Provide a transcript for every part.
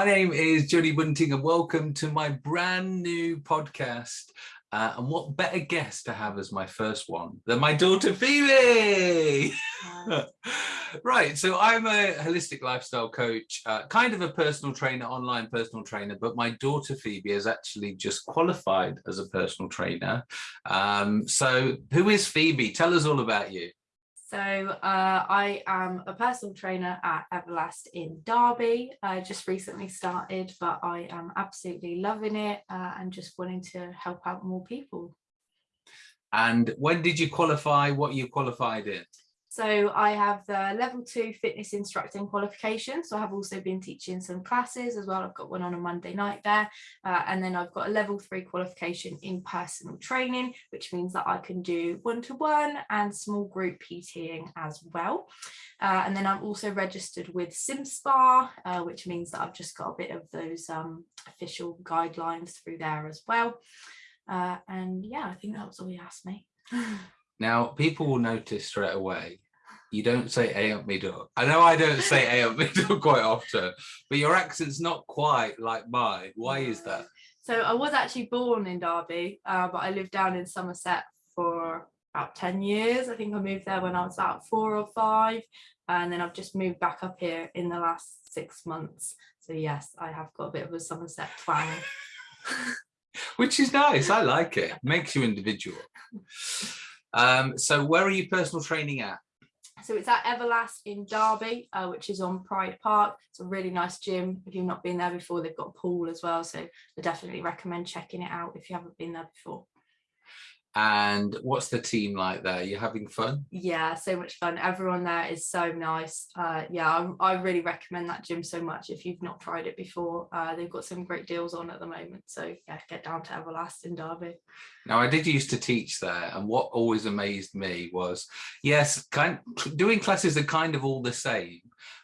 My name is Jodie Bunting and welcome to my brand new podcast. Uh, and what better guest to have as my first one than my daughter Phoebe? right, so I'm a holistic lifestyle coach, uh, kind of a personal trainer, online personal trainer, but my daughter Phoebe has actually just qualified as a personal trainer. Um, so who is Phoebe? Tell us all about you. So uh, I am a personal trainer at Everlast in Derby. I just recently started, but I am absolutely loving it uh, and just wanting to help out more people. And when did you qualify? What you qualified in? So I have the level two fitness instructing qualification. So I have also been teaching some classes as well. I've got one on a Monday night there. Uh, and then I've got a level three qualification in personal training, which means that I can do one-to-one -one and small group PTing as well. Uh, and then I'm also registered with CIMSPA, uh, which means that I've just got a bit of those um, official guidelines through there as well. Uh, and yeah, I think that was all you asked me. Now, people will notice straight away, you don't say A up middle. I know I don't say A up middle quite often, but your accent's not quite like mine. Why is that? So I was actually born in Derby, uh, but I lived down in Somerset for about 10 years. I think I moved there when I was about four or five. And then I've just moved back up here in the last six months. So yes, I have got a bit of a Somerset twang. Which is nice. I like it. Makes you individual. Um, so where are you personal training at? So it's at Everlast in Derby, uh, which is on Pride Park. It's a really nice gym. If you've not been there before, they've got a pool as well. So I definitely recommend checking it out if you haven't been there before. And what's the team like there? You having fun? Yeah, so much fun. Everyone there is so nice. Uh, yeah, I, I, really recommend that gym so much if you've not tried it before. Uh, they've got some great deals on at the moment. So yeah, get down to Everlast in Derby. Now, I did used to teach there, and what always amazed me was, yes, kind doing classes are kind of all the same,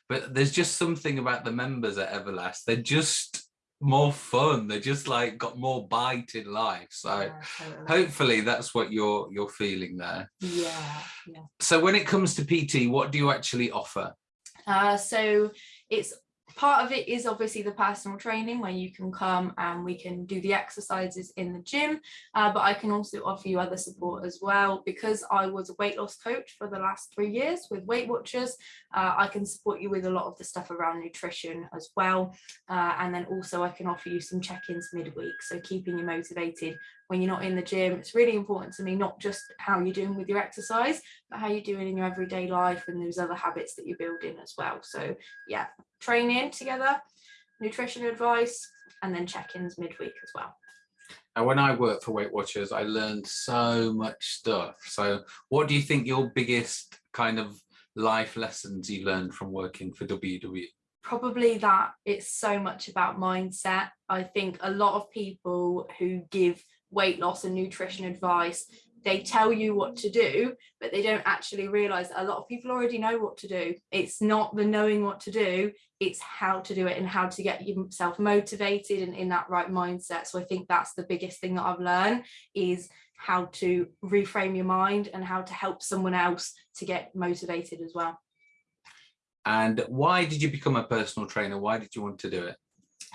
but there's just something about the members at Everlast. They're just more fun they just like got more bite in life so yeah, totally. hopefully that's what you're you're feeling there. Yeah, yeah. So when it comes to pt what do you actually offer? Uh so it's part of it is obviously the personal training where you can come and we can do the exercises in the gym uh, but I can also offer you other support as well. Because I was a weight loss coach for the last three years with Weight Watchers uh, I can support you with a lot of the stuff around nutrition as well uh, and then also I can offer you some check-ins midweek. So keeping you motivated when you're not in the gym. It's really important to me, not just how you're doing with your exercise, but how you're doing in your everyday life and those other habits that you're building as well. So yeah, training together, nutrition advice, and then check-ins midweek as well. And when I worked for Weight Watchers, I learned so much stuff. So what do you think your biggest kind of life lessons you learned from working for WWE? Probably that it's so much about mindset. I think a lot of people who give weight loss and nutrition advice. They tell you what to do but they don't actually realize that a lot of people already know what to do. It's not the knowing what to do it's how to do it and how to get yourself motivated and in that right mindset. So i think that's the biggest thing that i've learned is how to reframe your mind and how to help someone else to get motivated as well. And why did you become a personal trainer? Why did you want to do it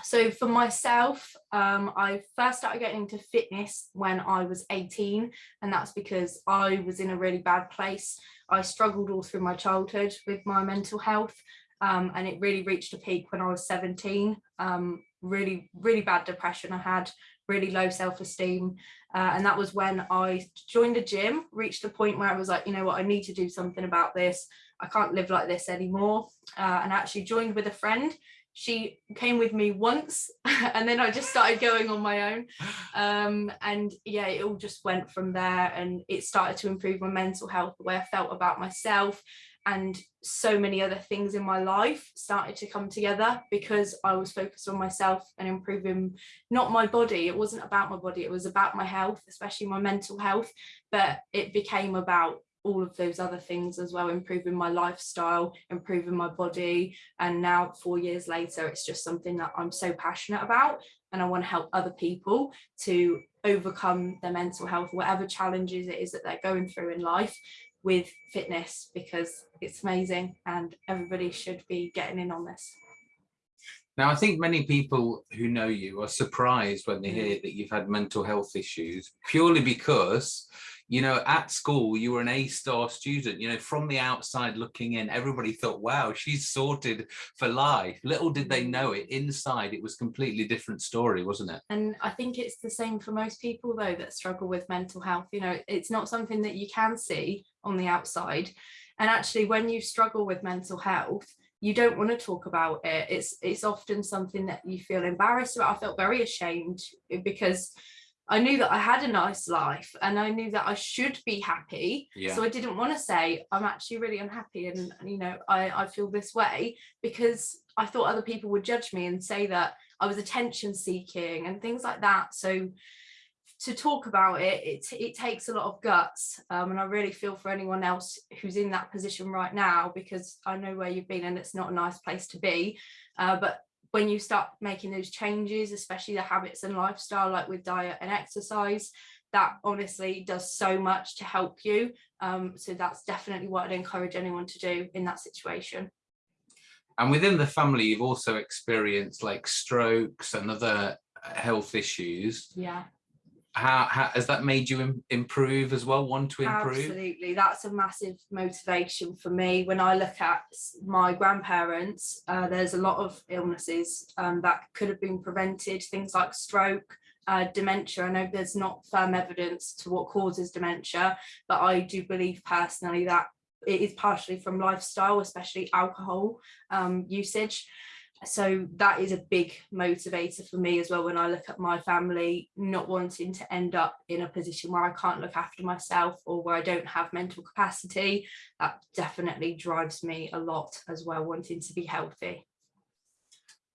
so for myself, um, I first started getting into fitness when I was 18, and that's because I was in a really bad place. I struggled all through my childhood with my mental health, um, and it really reached a peak when I was 17. Um, really, really bad depression I had, really low self-esteem, uh, and that was when I joined a gym, reached the point where I was like, you know what, I need to do something about this. I can't live like this anymore, uh, and I actually joined with a friend she came with me once and then I just started going on my own. Um, and yeah it all just went from there and it started to improve my mental health the way I felt about myself and so many other things in my life started to come together because I was focused on myself and improving not my body. It wasn't about my body it was about my health especially my mental health but it became about all of those other things as well, improving my lifestyle, improving my body. And now four years later, it's just something that I'm so passionate about. And I want to help other people to overcome their mental health, whatever challenges it is that they're going through in life with fitness, because it's amazing and everybody should be getting in on this. Now, I think many people who know you are surprised when they Mm. hear that you've had mental health issues purely because, you know, at school you were an A-star student, you know, from the outside looking in, everybody thought, wow, she's sorted for life. Little did they mm. know it, inside it was completely different story, wasn't it? And I think it's the same for most people though that struggle with mental health. You know, it's not something that you can see on the outside. And actually when you struggle with mental health, you don't want to talk about it. It's it's often something that you feel embarrassed about. I felt very ashamed eh, because I knew that I had a nice life and I knew that I should be happy. Yeah. So I didn't want to say I'm actually really unhappy and you know I, I feel this way because I thought other people would judge me and say that I was attention seeking and things like that. So to talk about it, it, it takes a lot of guts. Um, and I really feel for anyone else who's in that position right now, because I know where you've been and it's not a nice place to be. Uh, but when you start making those changes, especially the habits and lifestyle, like with diet and exercise, that honestly does so much to help you. Um, so that's definitely what I'd encourage anyone to do in that situation. And within the family, you've also experienced like strokes and other uh, health issues. Yeah. How, how has that made you improve as well? Want to improve? Absolutely, that's a massive motivation for me. When I look at my grandparents, uh, there's a lot of illnesses um, that could have been prevented, things like stroke, uh, dementia. I know there's not firm evidence to what causes dementia, but I do believe personally that it is partially from lifestyle, especially alcohol um, usage so that is a big motivator for me as well when I look at my family not wanting to end up in a position where I can't look after myself or where I don't have mental capacity that definitely drives me a lot as well wanting to be healthy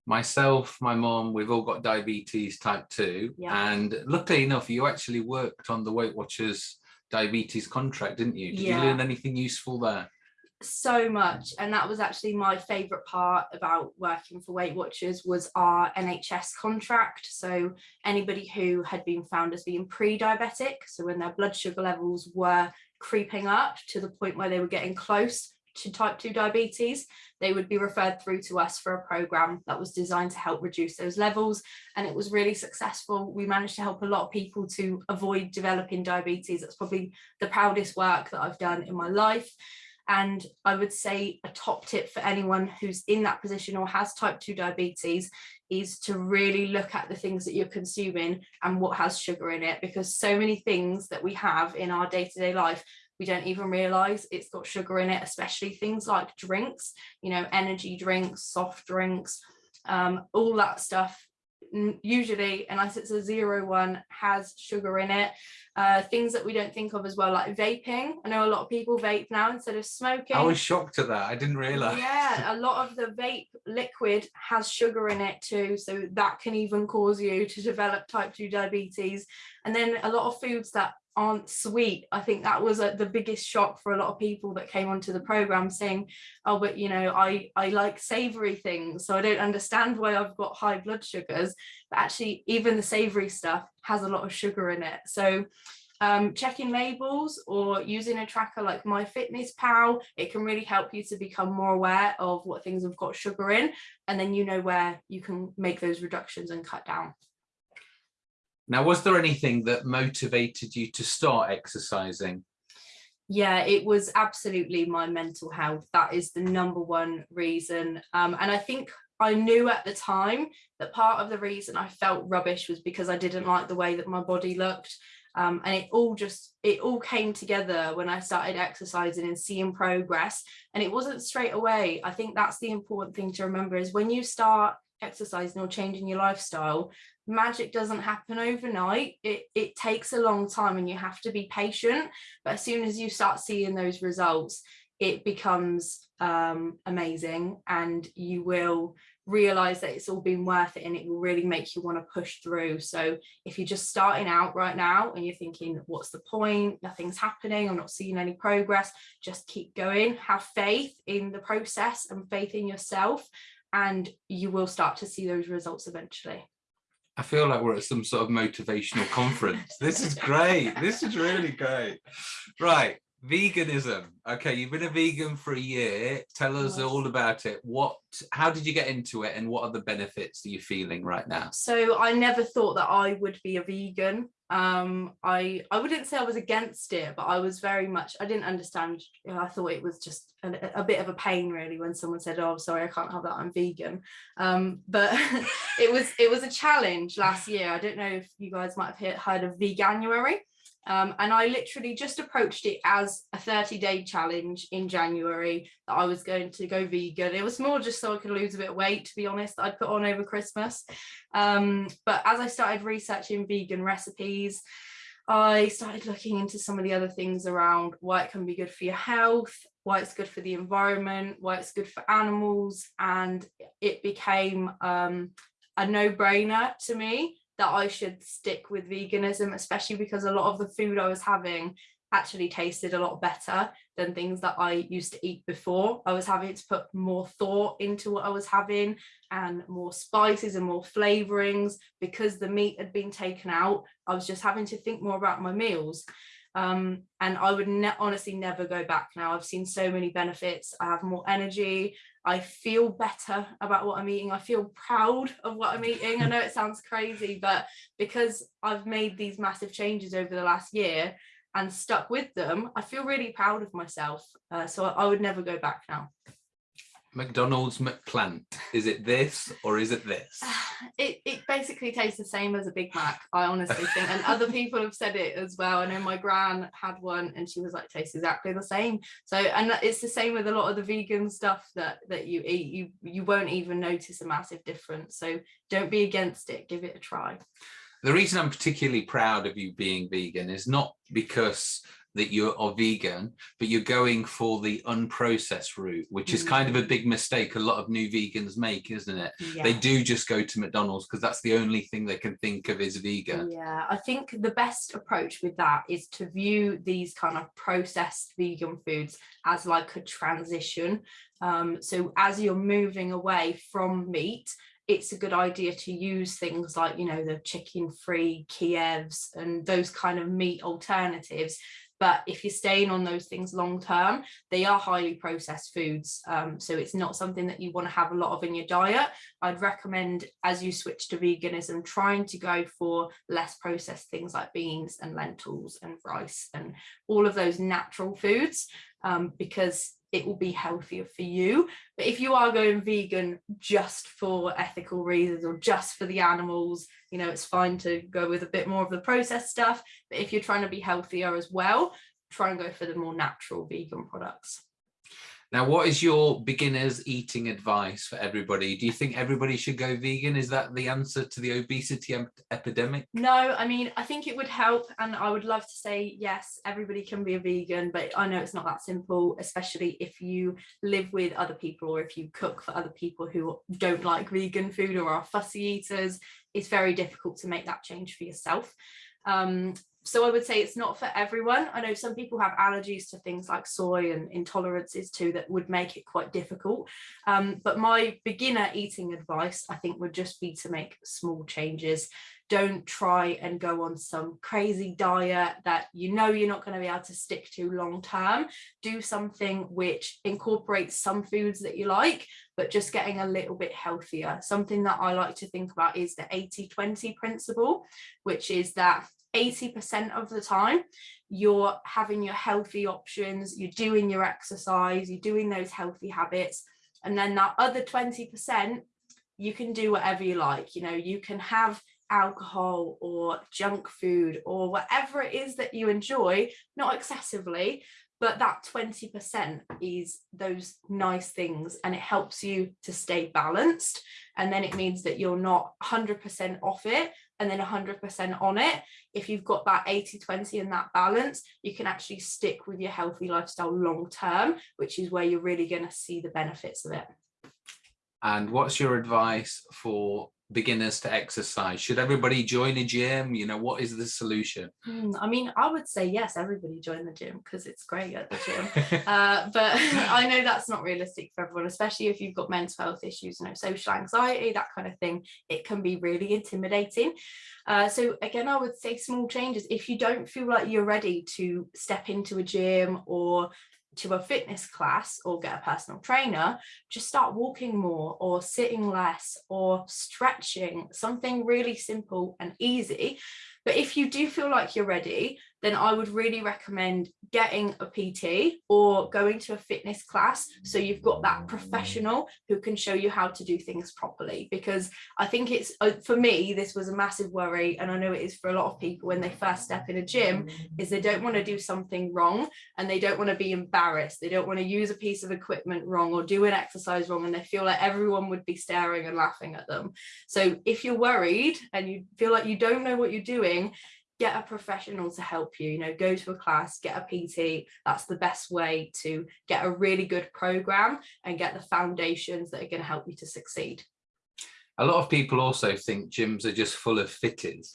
myself, my mom, we've all got diabetes type 2 Yeah. and luckily enough you actually worked on the Weight Watchers diabetes contract didn't you? Did Yeah. you learn anything useful there? So much and that was actually my favorite part about working for Weight Watchers was our NHS contract. So anybody who had been found as being pre-diabetic so when their blood sugar levels were creeping up to the point where they were getting close to type 2 diabetes they would be referred through to us for a program that was designed to help reduce those levels and it was really successful. We managed to help a lot of people to avoid developing diabetes. That's probably the proudest work that I've done in my life and I would say a top tip for anyone who's in that position or has type 2 diabetes is to really look at the things that you're consuming and what has sugar in it because so many things that we have in our day-to-day life we don't even realize it's got sugar in it especially things like drinks you know energy drinks soft drinks um, all that stuff usually unless it's a zero one has sugar in it. Uh, things that we don't think of as well like vaping. I know a lot of people vape now instead of smoking. I was shocked at that. I didn't realize. Yeah a lot of the vape liquid has sugar in it too so that can even cause you to develop type 2 diabetes. And then a lot of foods that aren't sweet i think that was uh, the biggest shock for a lot of people that came onto the program saying oh but you know i i like savory things so i don't understand why i've got high blood sugars but actually even the savory stuff has a lot of sugar in it so um, checking labels or using a tracker like MyFitnessPal, it can really help you to become more aware of what things have got sugar in, and then you know where you can make those reductions and cut down. Now, was there anything that motivated you to start exercising? Yeah, it was absolutely my mental health. That is the number one reason. Um, and I think I knew at the time that part of the reason I felt rubbish was because I didn't like the way that my body looked. Um, and it all just, it all came together when I started exercising and seeing progress. And it wasn't straight away. I think that's the important thing to remember is when you start exercising or changing your lifestyle, magic doesn't happen overnight. It, it takes a long time and you have to be patient. But as soon as you start seeing those results, it becomes um, amazing and you will realize that it's all been worth it and it will really make you want to push through. So if you're just starting out right now and you're thinking, what's the point? Nothing's happening. I'm not seeing any progress. Just keep going. Have faith in the process and faith in yourself and you will start to see those results eventually. I feel like we're at some sort of motivational conference. This is great. This is really great. Right. veganism okay you've been a vegan for a year tell us all about it what how did you get into it and what are the benefits that you're feeling right now so i never thought that i would be a vegan um i i wouldn't say i was against it but i was very much i didn't understand you know, i thought it was just a, a, bit of a pain really when someone said oh sorry i can't have that i'm vegan. Um but it was it was a challenge last year. I don't know if you guys might have heard of veganuary um, and I literally just approached it as a 30 day challenge in January that I was going to go vegan. It was more just so I could lose a bit of weight, to be honest, that I'd put on over Christmas. Um, but as I started researching vegan recipes, I started looking into some of the other things around why it can be good for your health, why it's good for the environment, why it's good for animals. And it became um, a no-brainer to me that I should stick with veganism, especially because a lot of the food I was having actually tasted a lot better than things that I used to eat before. I was having to put more thought into what I was having and more spices and more flavorings because the meat had been taken out. I was just having to think more about my meals. Um, and I would ne honestly never go back now. I've seen so many benefits. I have more energy. I feel better about what I'm eating. I feel proud of what I'm eating. I know it sounds crazy, but because I've made these massive changes over the last year and stuck with them, I feel really proud of myself. Uh, so I would never go back now. McDonald's McPlant. Is it this or is it this? It, it basically tastes the same as a Big Mac, I honestly think. And other people have said it as well. I know my gran had one and she was like, tastes exactly the same. So, and it's the same with a lot of the vegan stuff that, that you eat. You, you won't even notice a massive difference. So don't be against it. Give it a try. The reason I'm particularly proud of you being vegan is not because that you are vegan, but you're going for the unprocessed route, which is kind of a mm. big mistake a lot of new vegans make, isn't it? Yeah. They do just go to McDonald's because that's the only thing they can think of is vegan. Yeah, I think the best approach with that is to view these kind of processed vegan foods as like a transition. Um, so as you're moving away from meat, it's a good idea to use things like, you know, the chicken free Kievs and those kind of meat alternatives but if you're staying on those things long term they are highly processed foods um, so it's not something that you want to have a lot of in your diet. I'd recommend as you switch to veganism trying to go for less processed things like beans and lentils and rice and all of those natural foods um, because it will be healthier for you. But if you are going vegan just for ethical reasons or just for the animals, you know, it's fine to go with a bit more of the processed stuff. But if you're trying to be healthier as well, try and go for the more natural vegan products. Now, what is your beginners eating advice for everybody? Do you think everybody should go vegan? Is that the answer to the obesity ep epidemic? No, I mean, I think it would help. And I would love to say, yes, everybody can be a vegan, but I know it's not that simple, especially if you live with other people or if you cook for other people who don't like vegan food or are fussy eaters. It's very difficult to make that change for yourself. Um, so I would say it's not for everyone. I know some people have allergies to things like soy and intolerances too that would make it quite difficult. Um, but my beginner eating advice, I think, would just be to make small changes. Don't try and go on some crazy diet that you know you're not going to be able to stick to long term. Do something which incorporates some foods that you like, but just getting a little bit healthier. Something that I like to think about is the 80-20 principle, which is that 80% of the time you're having your healthy options, you're doing your exercise, you're doing those healthy habits. And then that other 20%, you can do whatever you like. You know, you can have alcohol or junk food or whatever it is that you enjoy, not excessively, but that 20% is those nice things and it helps you to stay balanced. And then it means that you're not 100% off it, and then 100% on it, if you've got that 80 20 and that balance, you can actually stick with your healthy lifestyle long term, which is where you're really going to see the benefits of it. And what's your advice for beginners to exercise? Should everybody join a gym? You know, what is the solution? Mm, I mean, I would say yes, everybody join the gym because it's great at the gym. uh, but I know that's not realistic for everyone, especially if you've got mental health issues, you know, social anxiety, that kind of thing. It can be really intimidating. Uh, so again, I would say small changes. If you don't feel like you're ready to step into a gym or to a fitness class or get a personal trainer, just start walking more or sitting less or stretching, something really simple and easy. But if you do feel like you're ready, then I would really recommend getting a PT or going to a fitness class so you've got that professional who can show you how to do things properly. Because I think it's uh, for me this was a massive worry and I know it is for a lot of people when they first step in a gym is they don't want to do something wrong and they don't want to be embarrassed. They don't want to use a piece of equipment wrong or do an exercise wrong and they feel like everyone would be staring and laughing at them. So if you're worried and you feel like you don't know what you're doing get a professional to help you you know go to a class get a pt that's the best way to get a really good program and get the foundations that are going to help you to succeed. A lot of people also think gyms are just full of fitters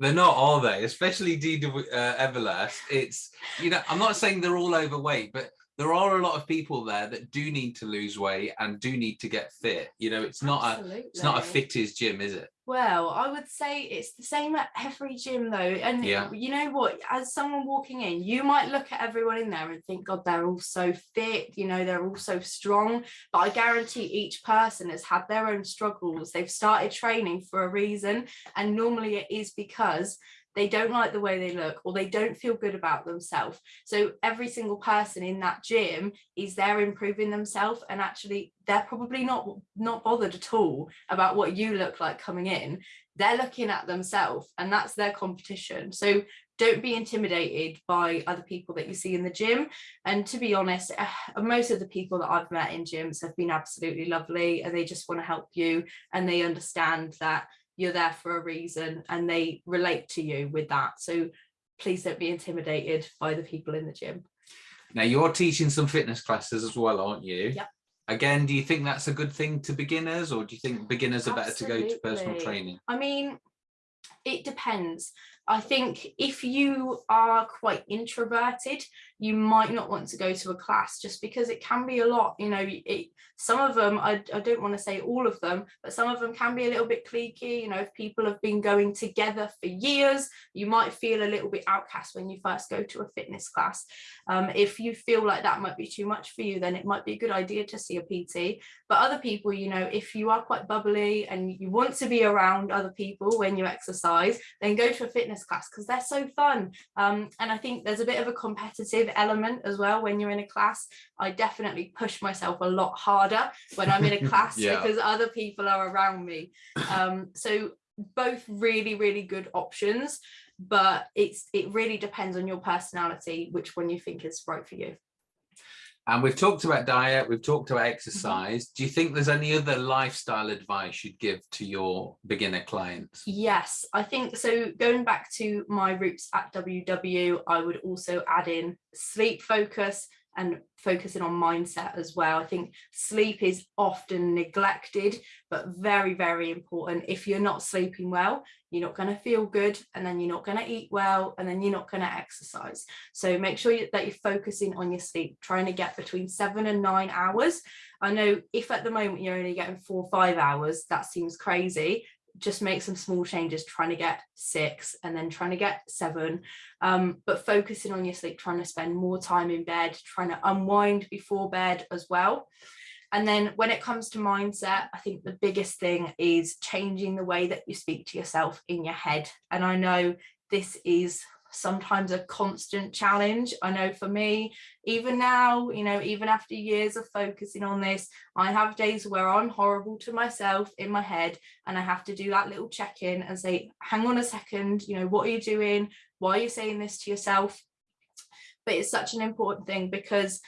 they're not are they? Especially DW uh, everlast. It's you know i'm not saying they're all overweight but there are a lot of people there that do need to lose weight and do need to get fit. You know it's not Absolutely. a it's not a fittest gym is it well i would say it's the same at every gym though and yeah. you know what as someone walking in you might look at everyone in there and think god they're all so fit you know they're all so strong but i guarantee each person has had their own struggles they've started training for a reason and normally it is because they don't like the way they look or they don't feel good about themselves. So every single person in that gym is there improving themselves and actually they're probably not not bothered at all about what you look like coming in. They're looking at themselves and that's their competition. So don't be intimidated by other people that you see in the gym. And to be honest eh, most of the people that I've met in gyms have been absolutely lovely and they just want to help you and they understand that you're there for a reason and they relate to you with that. So please don't be intimidated by the people in the gym. Now you're teaching some fitness classes as well aren't you? Yeah again do you think that's a good thing to beginners or do you think beginners are Absolutely. better to go to personal training? I mean it depends I think if you are quite introverted, you might not want to go to a class just because it can be a lot, you know, it, some of them, I, I don't want to say all of them, but some of them can be a little bit cliquey, you know, if people have been going together for years, you might feel a little bit outcast when you first go to a fitness class. Um, if you feel like that might be too much for you, then it might be a good idea to see a PT. But other people, you know, if you are quite bubbly and you want to be around other people when you exercise, then go to a fitness class because they're so fun. Um, and I think there's a bit of a competitive element as well when you're in a class. I definitely push myself a lot harder when I'm in a class yeah. because other people are around me. Um, so both really really good options but it's it really depends on your personality which one you think is right for you and we've talked about diet, we've talked about mm-hmm. exercise. Do you think there's any other lifestyle advice you'd give to your beginner clients? Yes, I think so. Going back to my roots at WW, I would also add in sleep focus, and focusing on mindset as well. I think sleep is often neglected, but very, very important. If you're not sleeping well, you're not going to feel good and then you're not going to eat well and then you're not going to exercise. So make sure that you're focusing on your sleep, trying to get between seven and nine hours. I know if at the moment you're only getting four or five hours, that seems crazy, just make some small changes trying to get six and then trying to get seven. Um, but focusing on your sleep trying to spend more time in bed trying to unwind before bed as well. And then when it comes to mindset i think the biggest thing is changing the way that you speak to yourself in your head. And i know this is sometimes a constant challenge. I know for me, even now, you know, even after years of focusing on this, I have days where I'm horrible to myself in my head and I have to do that little check-in and say, hang on a second, you know, what are you doing? Why are you saying this to yourself? But it's such an important thing because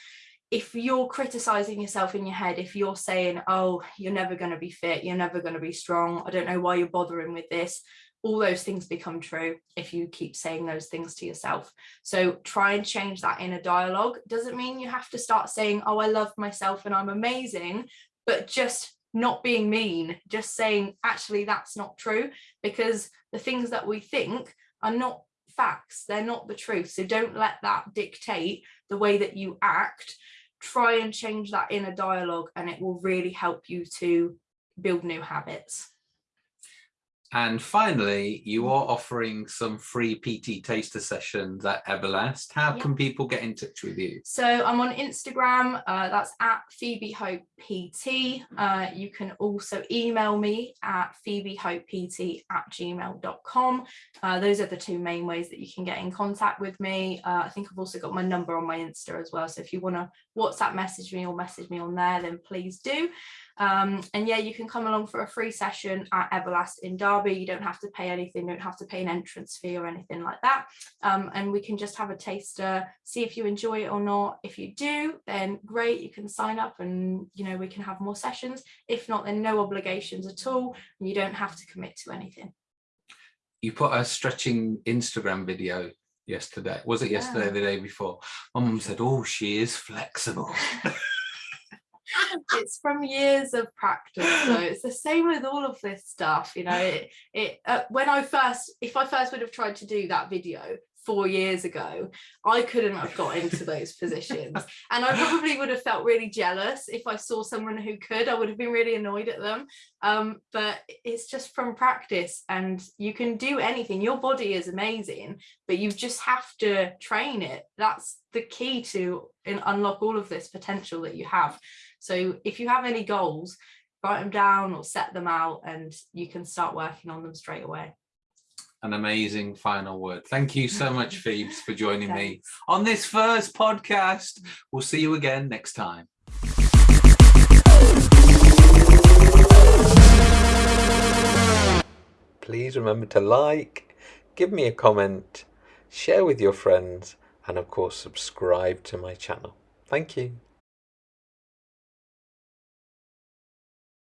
if you're criticizing yourself in your head, if you're saying, oh, you're never going to be fit, you're never going to be strong, I don't know why you're bothering with this, all those things become true if you keep saying those things to yourself. So try and change that in a dialogue. Doesn't mean you have to start saying, oh, I love myself and I'm amazing, but just not being mean, just saying, actually, that's not true, because the things that we think are not facts, they're not the truth. So don't let that dictate the way that you act. Try and change that inner dialogue and it will really help you to build new habits. And finally, you are offering some free PT taster sessions at Everlast. How can people get in touch with you? So I'm on Instagram, uh, that's at Phoebe Hope PT. Uh, you can also email me at phoebehopept at gmail.com. Uh, those are the two main ways that you can get in contact with me. Uh, I think I've also got my number on my Insta as well. So if you want to WhatsApp message me or message me on there, then please do. Um, and yeah, you can come along for a free session at Everlast in Derby. You don't have to pay anything, you don't have to pay an entrance fee or anything like that. Um, and we can just have a taster, see if you enjoy it or not. If you do, then great, you can sign up and you know we can have more sessions. If not, then no obligations at all, and you don't have to commit to anything. You put a stretching Instagram video yesterday. Was it yesterday yeah. the day before? My mum said, oh, she is flexible. it's from years of practice so it's the same with all of this stuff you know it, it uh, when i first if i first would have tried to do that video four years ago i couldn't have got into those positions. And i probably would have felt really jealous if i saw someone who could i would have been really annoyed at them. Um, but it's just from practice and you can do anything. Your body is amazing but you just have to train it. That's the key to unlock all of this potential that you have so if you have any goals, write them down or set them out and you can start working on them straight away. An amazing final word. Thank you so much, Phoebes, for joining me on this first podcast. We'll see you again next time. Please remember to like, give me a comment, share with your friends, and of course, subscribe to my channel. Thank you.